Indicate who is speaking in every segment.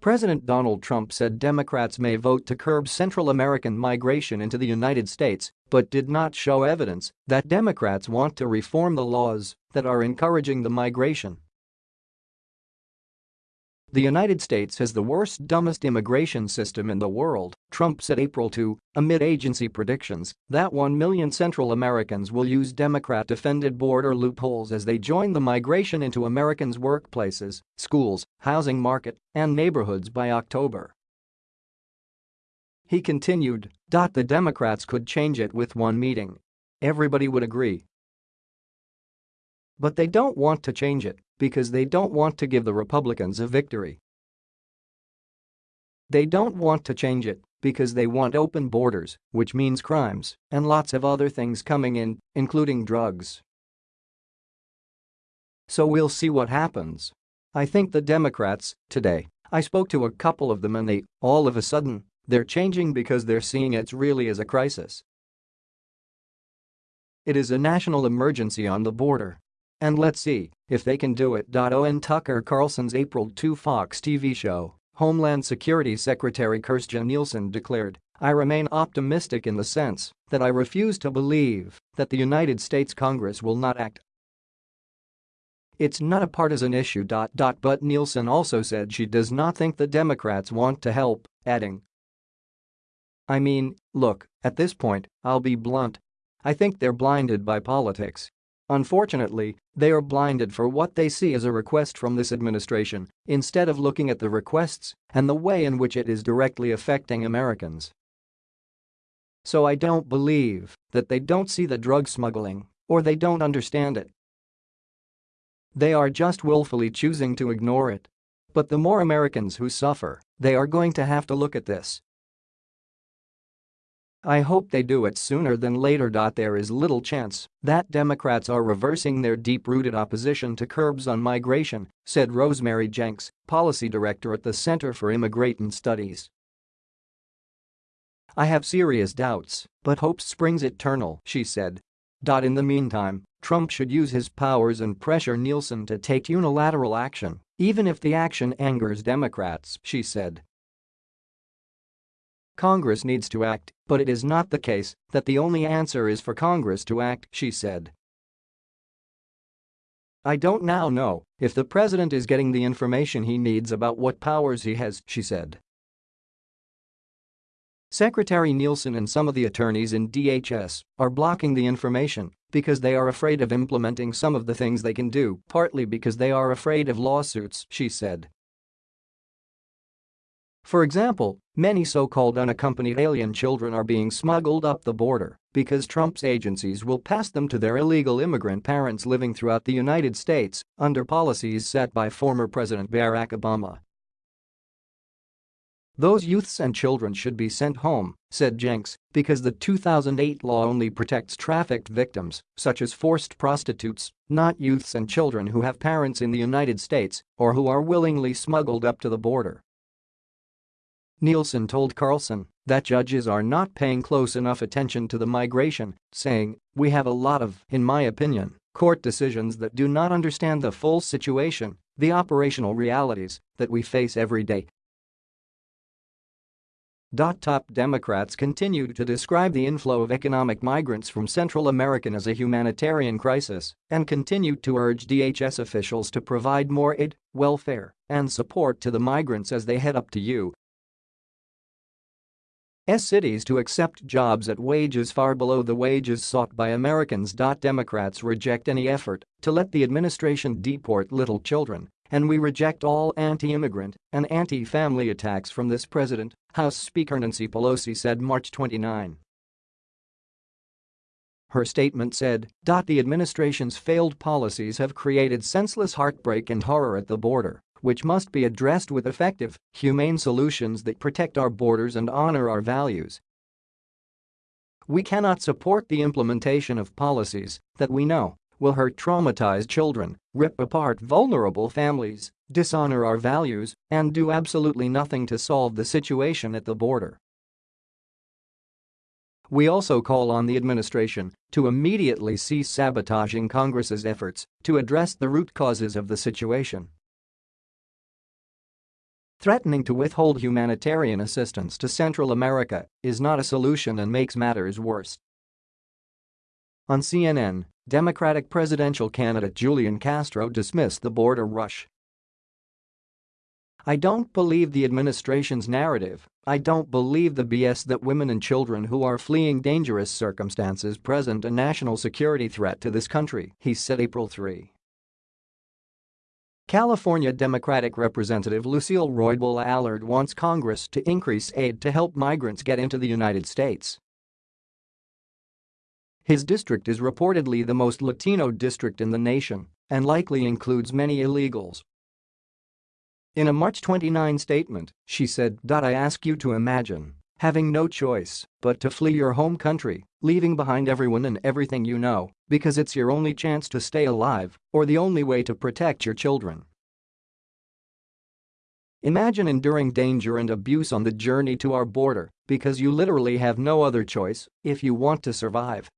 Speaker 1: President Donald Trump said Democrats may vote to curb Central American migration into the United States, but did not show evidence that Democrats want to reform the laws that are encouraging the migration. The United States has the worst dumbest immigration system in the world, Trump said April 2, amid agency predictions that 1 million Central Americans will use Democrat-defended border loopholes as they join the migration into Americans' workplaces, schools, housing market, and neighborhoods by October. He continued, "The Democrats could change it with one meeting. Everybody would agree. But they don't want to change it because they don't want to give the Republicans a victory. They don't want to change it because they want open borders, which means crimes and lots of other things coming in, including drugs. So we'll see what happens. I think the Democrats, today, I spoke to a couple of them and they, all of a sudden, they're changing because they're seeing it really as a crisis. It is a national emergency on the border. And let's see if they can do it. Owen Tucker Carlson's April 2 Fox TV show, Homeland Security Secretary Kirstjen Nielsen declared, I remain optimistic in the sense that I refuse to believe that the United States Congress will not act. It's not a partisan issue. But Nielsen also said she does not think the Democrats want to help, adding, I mean, look, at this point, I'll be blunt. I think they're blinded by politics Unfortunately, they are blinded for what they see as a request from this administration instead of looking at the requests and the way in which it is directly affecting Americans. So I don't believe that they don't see the drug smuggling or they don't understand it. They are just willfully choosing to ignore it. But the more Americans who suffer, they are going to have to look at this I hope they do it sooner than later. There is little chance that Democrats are reversing their deep-rooted opposition to curbs on migration, said Rosemary Jenks, policy director at the Center for Immigrant Studies. I have serious doubts, but hope springs eternal, she said. In the meantime, Trump should use his powers and pressure Nielsen to take unilateral action, even if the action angers Democrats, she said. Congress needs to act, but it is not the case that the only answer is for Congress to act, she said. I don't now know if the president is getting the information he needs about what powers he has, she said. Secretary Nielsen and some of the attorneys in DHS are blocking the information because they are afraid of implementing some of the things they can do, partly because they are afraid of lawsuits, she said. For example, many so-called unaccompanied alien children are being smuggled up the border because Trump's agencies will pass them to their illegal immigrant parents living throughout the United States under policies set by former President Barack Obama. Those youths and children should be sent home, said Jenks, because the 2008 law only protects trafficked victims, such as forced prostitutes, not youths and children who have parents in the United States or who are willingly smuggled up to the border. Nielsen told Carlson that judges are not paying close enough attention to the migration, saying, we have a lot of, in my opinion, court decisions that do not understand the full situation, the operational realities that we face every day. Top Democrats continued to describe the inflow of economic migrants from Central America as a humanitarian crisis and continued to urge DHS officials to provide more aid, welfare, and support to the migrants as they head up to U S cities to accept jobs at wages far below the wages sought by Americans. Democrats reject any effort to let the administration deport little children, and we reject all anti-immigrant and anti-family attacks from this president, House Speaker Nancy Pelosi said March 29. Her statement said, The administration's failed policies have created senseless heartbreak and horror at the border which must be addressed with effective, humane solutions that protect our borders and honor our values. We cannot support the implementation of policies that we know will hurt traumatized children, rip apart vulnerable families, dishonor our values, and do absolutely nothing to solve the situation at the border. We also call on the administration to immediately cease sabotaging Congress's efforts to address the root causes of the situation. Threatening to withhold humanitarian assistance to Central America is not a solution and makes matters worse. On CNN, Democratic presidential candidate Julian Castro dismissed the border rush I don't believe the administration's narrative, I don't believe the BS that women and children who are fleeing dangerous circumstances present a national security threat to this country, he said April 3. California Democratic Representative Lucille Roybal Allard wants Congress to increase aid to help migrants get into the United States. His district is reportedly the most Latino district in the nation and likely includes many illegals in a March 29 statement, she said, I ask you to imagine having no choice but to flee your home country, leaving behind everyone and everything you know, because it's your only chance to stay alive or the only way to protect your children. Imagine enduring danger and abuse on the journey to our border because you literally have no other choice if you want to survive.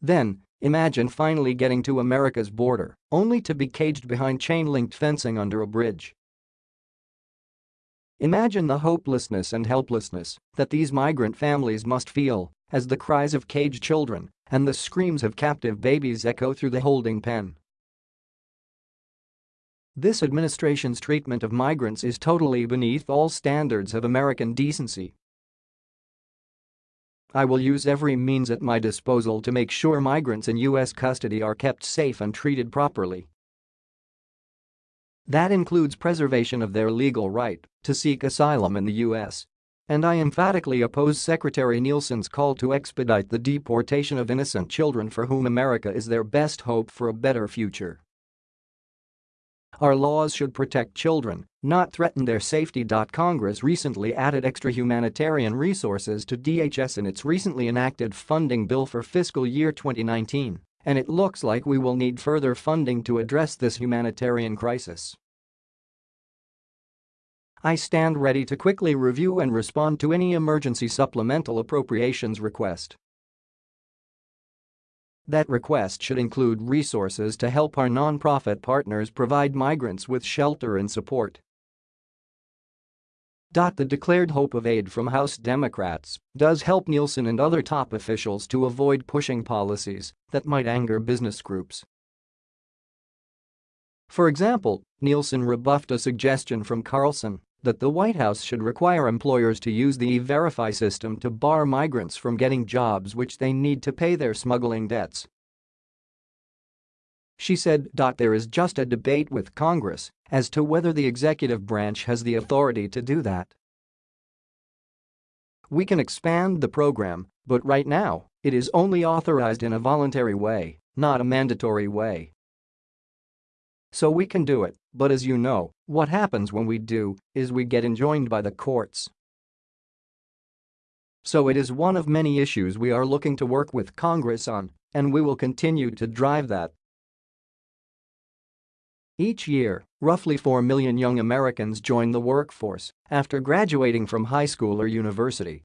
Speaker 1: Then, Imagine finally getting to America's border, only to be caged behind chain-linked fencing under a bridge. Imagine the hopelessness and helplessness that these migrant families must feel as the cries of caged children and the screams of captive babies echo through the holding pen. This administration's treatment of migrants is totally beneath all standards of American decency I will use every means at my disposal to make sure migrants in U.S. custody are kept safe and treated properly. That includes preservation of their legal right to seek asylum in the U.S. And I emphatically oppose Secretary Nielsen's call to expedite the deportation of innocent children for whom America is their best hope for a better future. Our laws should protect children, not threaten their safety. Congress recently added extra humanitarian resources to DHS in its recently enacted funding bill for fiscal year 2019, and it looks like we will need further funding to address this humanitarian crisis. I stand ready to quickly review and respond to any emergency supplemental appropriations request. That request should include resources to help our nonprofit partners provide migrants with shelter and support. The declared hope of aid from House Democrats does help Nielsen and other top officials to avoid pushing policies that might anger business groups. For example, Nielsen rebuffed a suggestion from Carlson that the White House should require employers to use the E-Verify system to bar migrants from getting jobs which they need to pay their smuggling debts. She said. There is just a debate with Congress as to whether the executive branch has the authority to do that. We can expand the program, but right now, it is only authorized in a voluntary way, not a mandatory way. So we can do it, but as you know, what happens when we do is we get enjoined by the courts. So it is one of many issues we are looking to work with Congress on, and we will continue to drive that. Each year, roughly 4 million young Americans join the workforce after graduating from high school or university.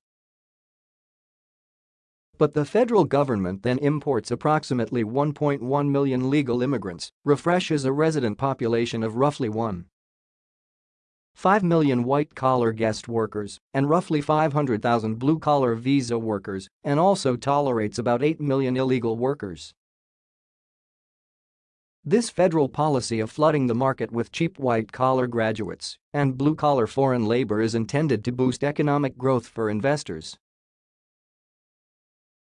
Speaker 1: But the federal government then imports approximately 1.1 million legal immigrants, refreshes a resident population of roughly 1. 5 million white-collar guest workers and roughly 500,000 blue-collar visa workers and also tolerates about 8 million illegal workers. This federal policy of flooding the market with cheap white-collar graduates and blue-collar foreign labor is intended to boost economic growth for investors.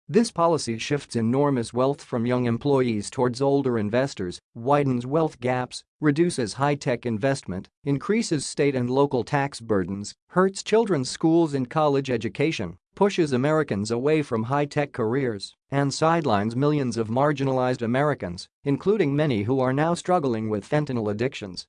Speaker 1: This policy shifts enormous wealth from young employees towards older investors, widens wealth gaps, reduces high-tech investment, increases state and local tax burdens, hurts children's schools and college education, pushes Americans away from high-tech careers, and sidelines millions of marginalized Americans, including many who are now struggling with fentanyl addictions.